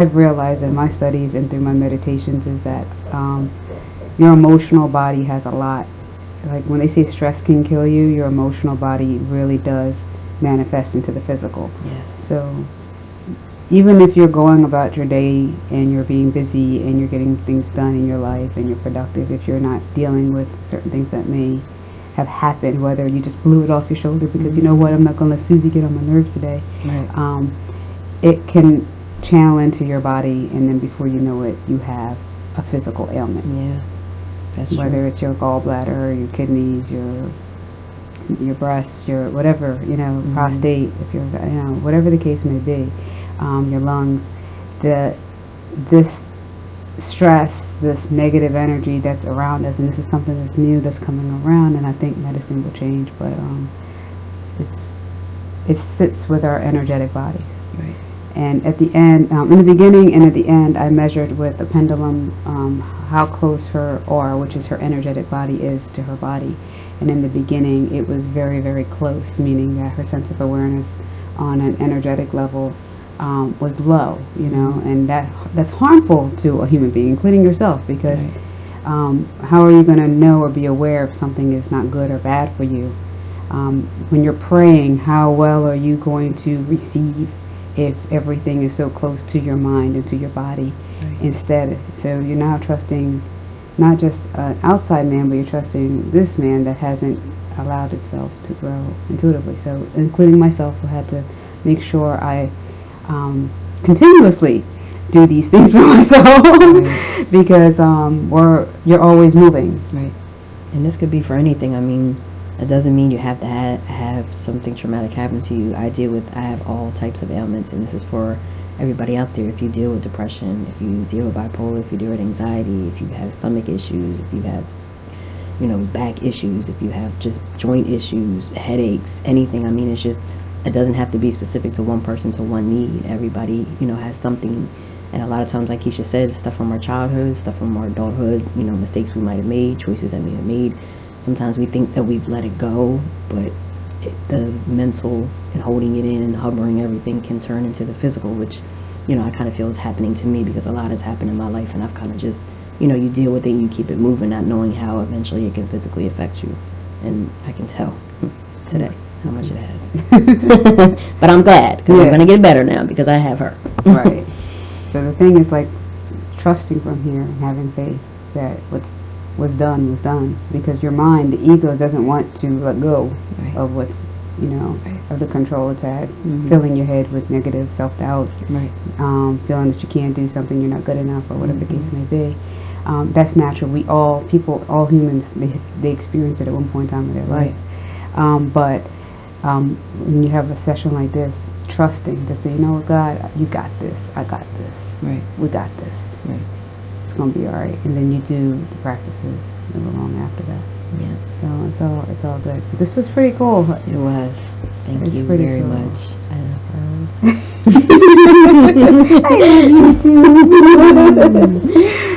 I've realized in my studies and through my meditations is that um, your emotional body has a lot. Like when they say stress can kill you, your emotional body really does manifest into the physical. Yes. So even if you're going about your day and you're being busy and you're getting things done in your life and you're productive, if you're not dealing with certain things that may have happened, whether you just blew it off your shoulder because mm-hmm. you know what, I'm not going to let Susie get on my nerves today. Right. Um, it can channel into your body, and then before you know it, you have a physical ailment. Yeah, that's Whether true. it's your gallbladder, your kidneys, your your breasts, your whatever, you know, mm-hmm. prostate, if you're, you know, whatever the case may be, um, your lungs, the this stress, this negative energy that's around us, and this is something that's new that's coming around, and I think medicine will change, but um, it's it sits with our energetic bodies. Right. And at the end, um, in the beginning and at the end, I measured with a pendulum um, how close her aura, which is her energetic body, is to her body. And in the beginning, it was very, very close, meaning that her sense of awareness on an energetic level um, was low, you know, and that that's harmful to a human being, including yourself, because right. Um, how are you going to know or be aware if something is not good or bad for you? Um, when you're praying, how well are you going to receive if everything is so close to your mind and to your body right. instead. So you're now trusting not just an outside man, but you're trusting this man that hasn't allowed itself to grow intuitively. So including myself, who had to make sure I um, continuously do these things for myself right. because um, we're, you're always moving. Right. And this could be for anything. I mean, it doesn't mean you have to ha- have something traumatic happen to you. I deal with, I have all types of ailments, and this is for everybody out there. If you deal with depression, if you deal with bipolar, if you deal with anxiety, if you have stomach issues, if you have, you know, back issues, if you have just joint issues, headaches, anything. I mean, it's just, it doesn't have to be specific to one person, to one need. Everybody, you know, has something. And a lot of times, like Keisha said, stuff from our childhood, stuff from our adulthood, you know, mistakes we might have made, choices that we have made sometimes we think that we've let it go, but it, the mental and holding it in and hovering everything can turn into the physical, which, you know, I kind of feel is happening to me because a lot has happened in my life and I've kind of just, you know, you deal with it and you keep it moving, not knowing how eventually it can physically affect you. And I can tell today how much it has. but I'm glad because yeah. I'm going to get better now because I have her. right. So the thing is like trusting from here and having faith that what's was done was done because your mind, the ego, doesn't want to let go right. of what's you know right. of the control it's had, mm-hmm. filling your head with negative self doubts, right. um, feeling that you can't do something, you're not good enough, or whatever mm-hmm. the case may be. Um, that's natural. We all people, all humans, they they experience it at one point in time in their life. Um, but um, when you have a session like this, trusting to say, you know what, God, you got this. I got this. Right. We got this. Right going to be all right. And then you do the practices along after that. Yeah. So it's all it's all good. So this was pretty cool. It was. Thank it's you very cool. much. I love her. I love you too.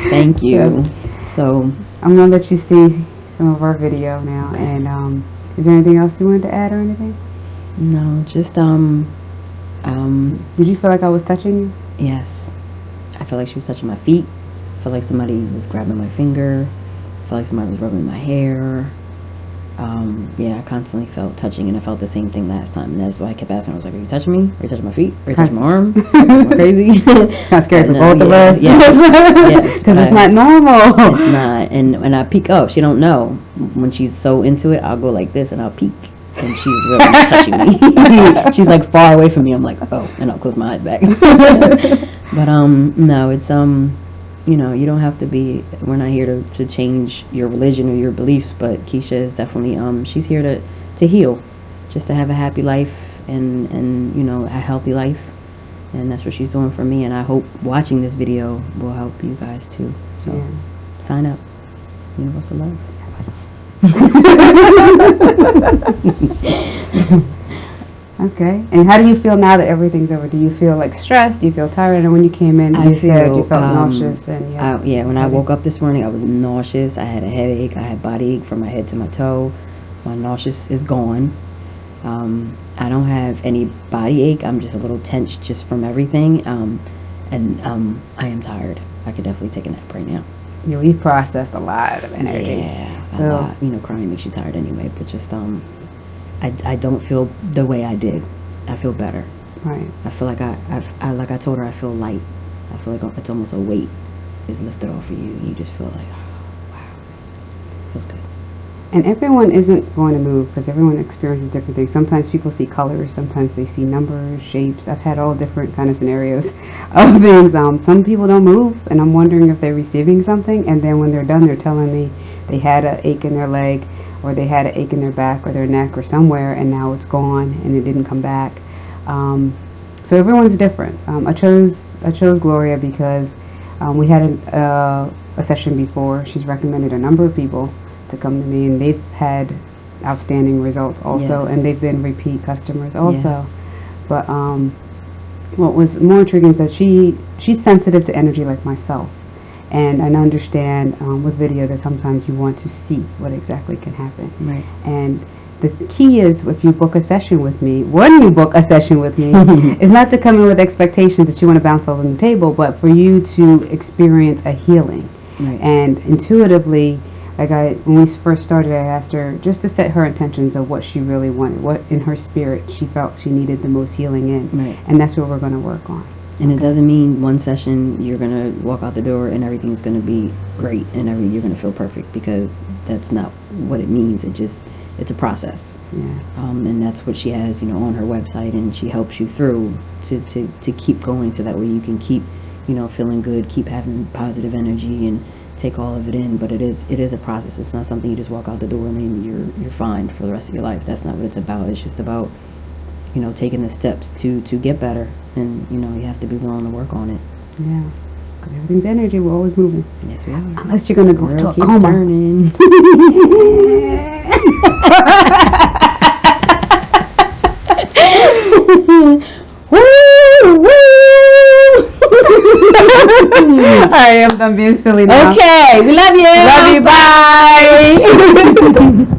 Thank you. So, so, I'm gonna let you see some of our video now. And um, is there anything else you wanted to add or anything? No, just um, um. Did you feel like I was touching you? Yes. I felt like she was touching my feet felt like somebody was grabbing my finger. felt like somebody was rubbing my hair. Um, yeah, I constantly felt touching, and I felt the same thing last time. And that's why I kept asking. I was like, "Are you touching me? Are you touching my feet? Are you touching my arm? Crazy?" kind of scared for both of us. Yes, because it's not normal. It's not. And when I peek up, she don't know. When she's so into it, I'll go like this, and I'll peek, and she's really not touching me. she's like far away from me. I'm like, oh, and I'll close my eyes back. but um, no, it's um you know, you don't have to be, we're not here to, to change your religion or your beliefs, but Keisha is definitely, um, she's here to, to heal, just to have a happy life and, and, you know, a healthy life. And that's what she's doing for me. And I hope watching this video will help you guys too. So yeah. sign up. Universal Love. Okay. And how do you feel now that everything's over? Do you feel like stressed? Do you feel tired? And when you came in, I you feel, said you felt um, nauseous. And yeah. I, yeah, when I woke up this morning, I was nauseous. I had a headache. I had body ache from my head to my toe. My nauseous is gone. Um, I don't have any body ache. I'm just a little tense just from everything. Um, and um, I am tired. I could definitely take a nap right now. Yeah, we've processed a lot of energy. Yeah, a So- lot. You know, crying makes you tired anyway. But just um, I, I don't feel the way I did. I feel better. Right. I feel like I, I, I like I told her I feel light. I feel like it's almost a weight is lifted off of you, you just feel like, oh, wow, feels good. And everyone isn't going to move because everyone experiences different things. Sometimes people see colors, sometimes they see numbers, shapes. I've had all different kind of scenarios of things. Um, some people don't move, and I'm wondering if they're receiving something. And then when they're done, they're telling me they had an ache in their leg, or they had an ache in their back, or their neck, or somewhere, and now it's gone and it didn't come back. Um, so everyone's different. Um, I chose I chose Gloria because um, we had a, uh, a session before. She's recommended a number of people to come to me, and they've had outstanding results also, Yes. and they've been repeat customers also. Yes. But um, what was more intriguing is that she she's sensitive to energy like myself, and I understand um, with video that sometimes you want to see what exactly can happen. Right. And the key is if you book a session with me, when you book a session with me, is not to come in with expectations that you want to bounce all on the table, but for you to experience a healing. Right. And intuitively, like I, when we first started, I asked her just to set her intentions of what she really wanted, what in her spirit she felt she needed the most healing in. Right. And that's what we're going to work on. And it doesn't mean one session you're gonna walk out the door and everything's gonna be great and every you're gonna feel perfect because that's not what it means. It just it's a process, Yeah. um, and that's what she has, you know, on her website, and she helps you through to, to, to keep going so that way you can keep, you know, feeling good, keep having positive energy, and take all of it in. But it is it is a process. It's not something you just walk out the door and then you're you're fine for the rest of your life. That's not what it's about. It's just about you know taking the steps to to get better, and you know you have to be willing to work on it. Yeah. Because everything's energy. We're always moving. Yes, we are. Unless you're going to go World to a coma. turning. woo, woo. All right, I'm done being silly now. Okay, we love you. Love you. Bye.